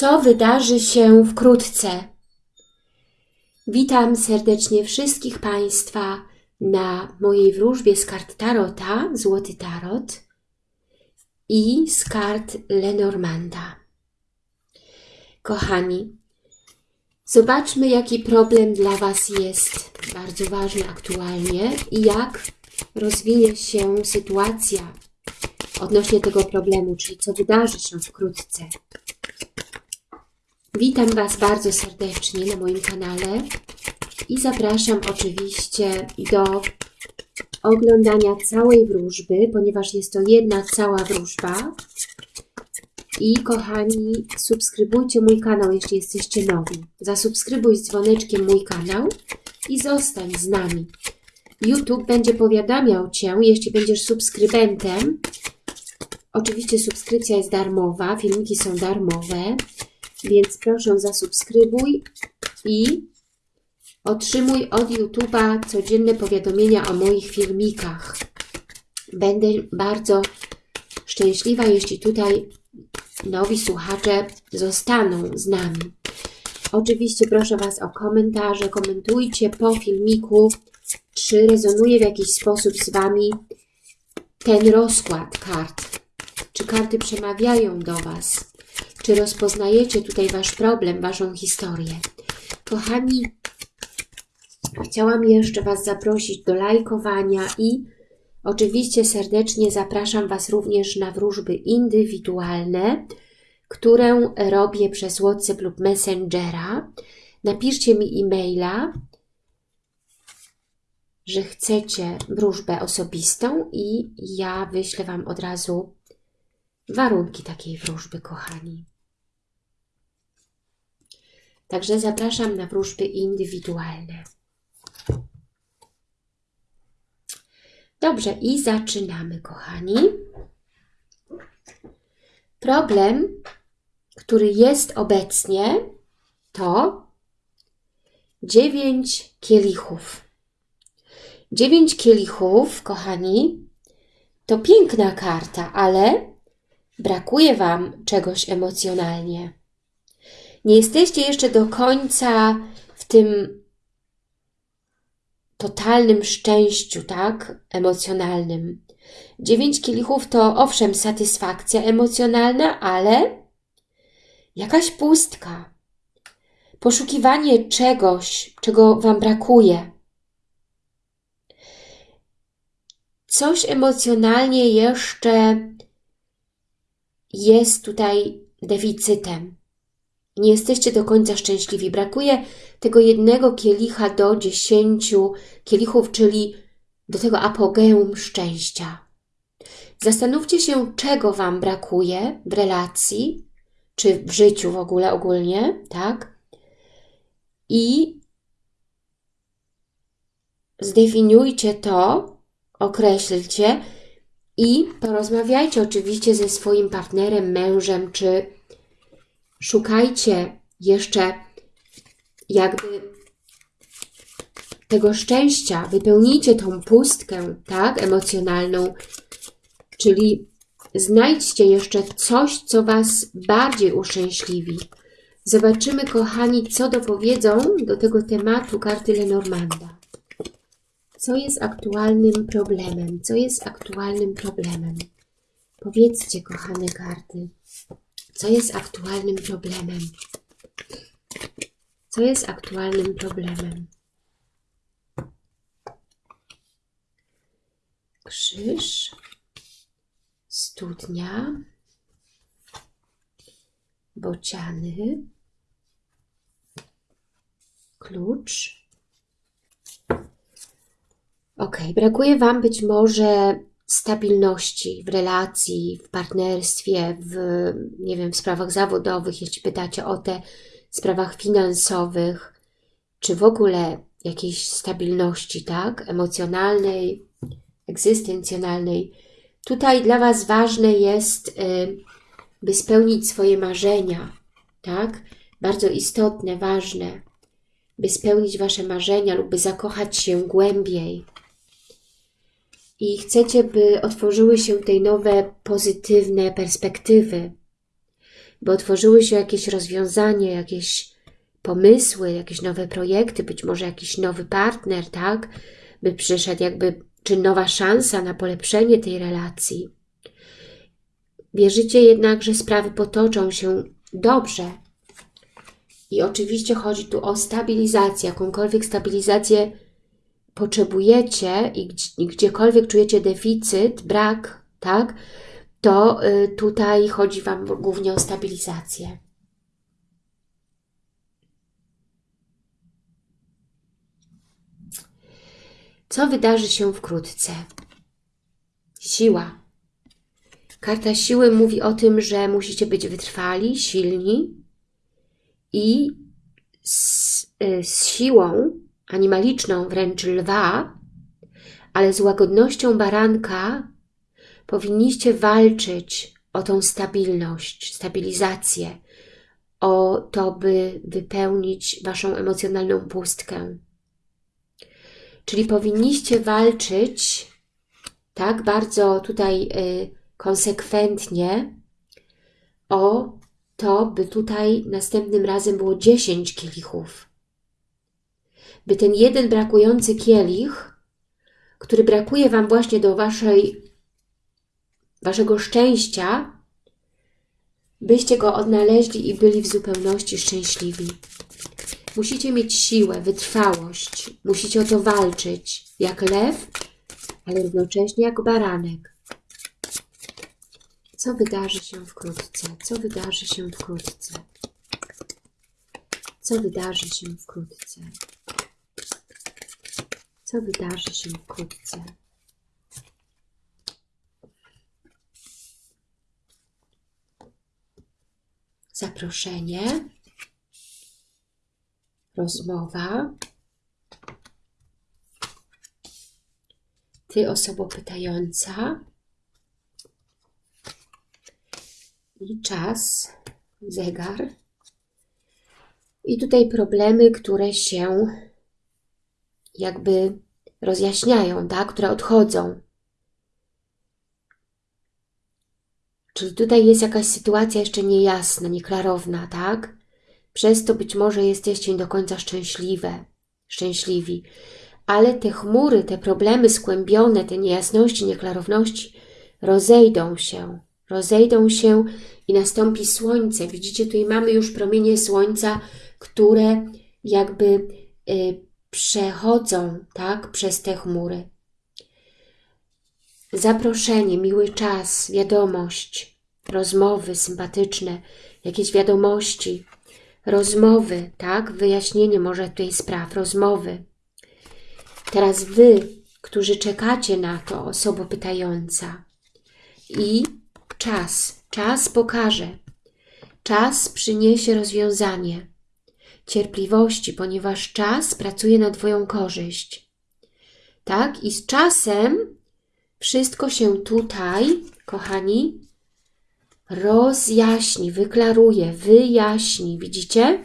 co wydarzy się wkrótce. Witam serdecznie wszystkich Państwa na mojej wróżbie z kart Tarota, Złoty Tarot i z kart Lenormanda. Kochani, zobaczmy jaki problem dla Was jest bardzo ważny aktualnie i jak rozwinie się sytuacja odnośnie tego problemu, czyli co wydarzy się wkrótce. Witam Was bardzo serdecznie na moim kanale i zapraszam oczywiście do oglądania całej wróżby, ponieważ jest to jedna cała wróżba. I kochani, subskrybujcie mój kanał, jeśli jesteście nowi. Zasubskrybuj z dzwoneczkiem mój kanał i zostań z nami. YouTube będzie powiadamiał Cię, jeśli będziesz subskrybentem. Oczywiście subskrypcja jest darmowa, filmiki są darmowe, więc proszę zasubskrybuj i otrzymuj od YouTube'a codzienne powiadomienia o moich filmikach. Będę bardzo szczęśliwa, jeśli tutaj nowi słuchacze zostaną z nami. Oczywiście proszę Was o komentarze, komentujcie po filmiku, czy rezonuje w jakiś sposób z Wami ten rozkład kart. Czy karty przemawiają do Was? Czy rozpoznajecie tutaj Wasz problem, Waszą historię? Kochani, chciałam jeszcze Was zaprosić do lajkowania i oczywiście serdecznie zapraszam Was również na wróżby indywidualne, którą robię przez WhatsApp lub Messengera. Napiszcie mi e-maila, że chcecie wróżbę osobistą i ja wyślę Wam od razu warunki takiej wróżby, kochani. Także zapraszam na wróżby indywidualne. Dobrze, i zaczynamy, kochani. Problem, który jest obecnie, to dziewięć kielichów. Dziewięć kielichów, kochani, to piękna karta, ale brakuje Wam czegoś emocjonalnie. Nie jesteście jeszcze do końca w tym totalnym szczęściu, tak? Emocjonalnym. Dziewięć kielichów to owszem satysfakcja emocjonalna, ale jakaś pustka. Poszukiwanie czegoś, czego Wam brakuje. Coś emocjonalnie jeszcze jest tutaj deficytem. Nie jesteście do końca szczęśliwi. Brakuje tego jednego kielicha do dziesięciu kielichów, czyli do tego apogeum szczęścia. Zastanówcie się, czego Wam brakuje w relacji, czy w życiu w ogóle ogólnie, tak? I zdefiniujcie to, określcie i porozmawiajcie oczywiście ze swoim partnerem, mężem, czy szukajcie jeszcze jakby tego szczęścia, wypełnijcie tą pustkę, tak, emocjonalną, czyli znajdźcie jeszcze coś, co Was bardziej uszczęśliwi. Zobaczymy, kochani, co dopowiedzą do tego tematu karty Lenormanda. Co jest aktualnym problemem? Co jest aktualnym problemem? Powiedzcie, kochane karty, co jest aktualnym problemem? Co jest aktualnym problemem? Krzyż, studnia, bociany, klucz. Ok, brakuje Wam być może stabilności w relacji, w partnerstwie, w, nie wiem, w sprawach zawodowych, jeśli pytacie o te sprawach finansowych, czy w ogóle jakiejś stabilności, tak, emocjonalnej, egzystencjonalnej. Tutaj dla Was ważne jest, y, by spełnić swoje marzenia, tak, bardzo istotne, ważne, by spełnić Wasze marzenia lub by zakochać się głębiej, i chcecie, by otworzyły się tej nowe, pozytywne perspektywy. by otworzyły się jakieś rozwiązanie, jakieś pomysły, jakieś nowe projekty, być może jakiś nowy partner, tak? By przyszedł jakby, czy nowa szansa na polepszenie tej relacji. Wierzycie jednak, że sprawy potoczą się dobrze. I oczywiście chodzi tu o stabilizację, jakąkolwiek stabilizację potrzebujecie i gdziekolwiek czujecie deficyt, brak, tak, to y, tutaj chodzi Wam głównie o stabilizację. Co wydarzy się wkrótce? Siła. Karta siły mówi o tym, że musicie być wytrwali, silni i z, y, z siłą animaliczną, wręcz lwa, ale z łagodnością baranka powinniście walczyć o tą stabilność, stabilizację, o to, by wypełnić Waszą emocjonalną pustkę. Czyli powinniście walczyć tak bardzo tutaj y, konsekwentnie o to, by tutaj następnym razem było 10 kielichów. By ten jeden brakujący kielich, który brakuje Wam właśnie do waszej, Waszego szczęścia, byście go odnaleźli i byli w zupełności szczęśliwi. Musicie mieć siłę, wytrwałość, musicie o to walczyć, jak lew, ale równocześnie jak baranek. Co wydarzy się wkrótce? Co wydarzy się wkrótce? Co wydarzy się wkrótce? Co wydarzy się wkrótce? Zaproszenie, rozmowa. Ty, osoba pytająca, i czas, zegar. I tutaj problemy, które się jakby rozjaśniają, tak? które odchodzą. Czyli tutaj jest jakaś sytuacja jeszcze niejasna, nieklarowna, tak? Przez to być może jesteście nie do końca szczęśliwe, szczęśliwi. Ale te chmury, te problemy skłębione, te niejasności, nieklarowności rozejdą się rozejdą się i nastąpi słońce. Widzicie, tutaj mamy już promienie słońca, które jakby y, przechodzą tak, przez te chmury. Zaproszenie, miły czas, wiadomość, rozmowy sympatyczne, jakieś wiadomości, rozmowy, tak, wyjaśnienie może tej spraw, rozmowy. Teraz Wy, którzy czekacie na to, osoba pytająca i Czas, czas pokaże. Czas przyniesie rozwiązanie. Cierpliwości, ponieważ czas pracuje na Twoją korzyść. Tak? I z czasem wszystko się tutaj, kochani, rozjaśni, wyklaruje, wyjaśni. Widzicie?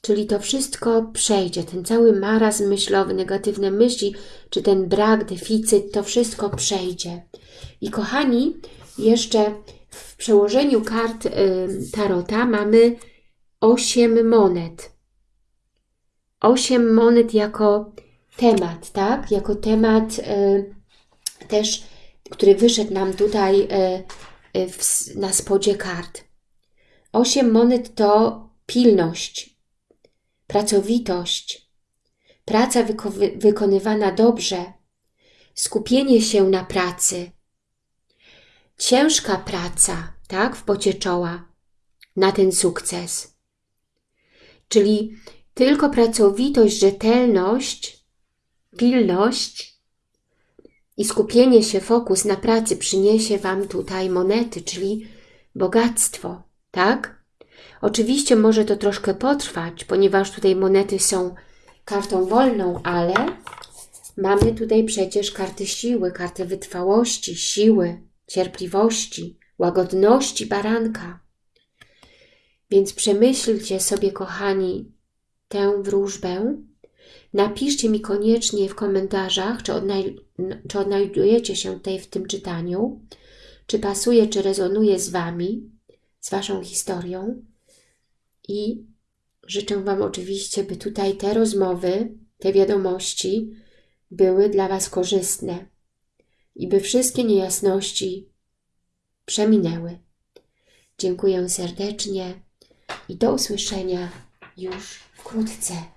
Czyli to wszystko przejdzie, ten cały marazm myślowy, negatywne myśli, czy ten brak, deficyt, to wszystko przejdzie. I kochani, jeszcze w przełożeniu kart y, Tarota mamy 8 monet. 8 monet jako temat, tak? Jako temat y, też, który wyszedł nam tutaj y, na spodzie kart. 8 monet to pilność, pracowitość, praca wyko wykonywana dobrze, skupienie się na pracy, ciężka praca, tak, w pocie czoła na ten sukces. Czyli tylko pracowitość, rzetelność, pilność i skupienie się, fokus na pracy przyniesie Wam tutaj monety, czyli bogactwo, tak? Oczywiście może to troszkę potrwać, ponieważ tutaj monety są kartą wolną, ale mamy tutaj przecież karty siły, kartę wytrwałości, siły, cierpliwości, łagodności baranka. Więc przemyślcie sobie, kochani, tę wróżbę. Napiszcie mi koniecznie w komentarzach, czy, odnaj czy odnajdujecie się tutaj w tym czytaniu, czy pasuje, czy rezonuje z Wami, z Waszą historią. I życzę Wam oczywiście, by tutaj te rozmowy, te wiadomości były dla Was korzystne i by wszystkie niejasności przeminęły. Dziękuję serdecznie i do usłyszenia już wkrótce.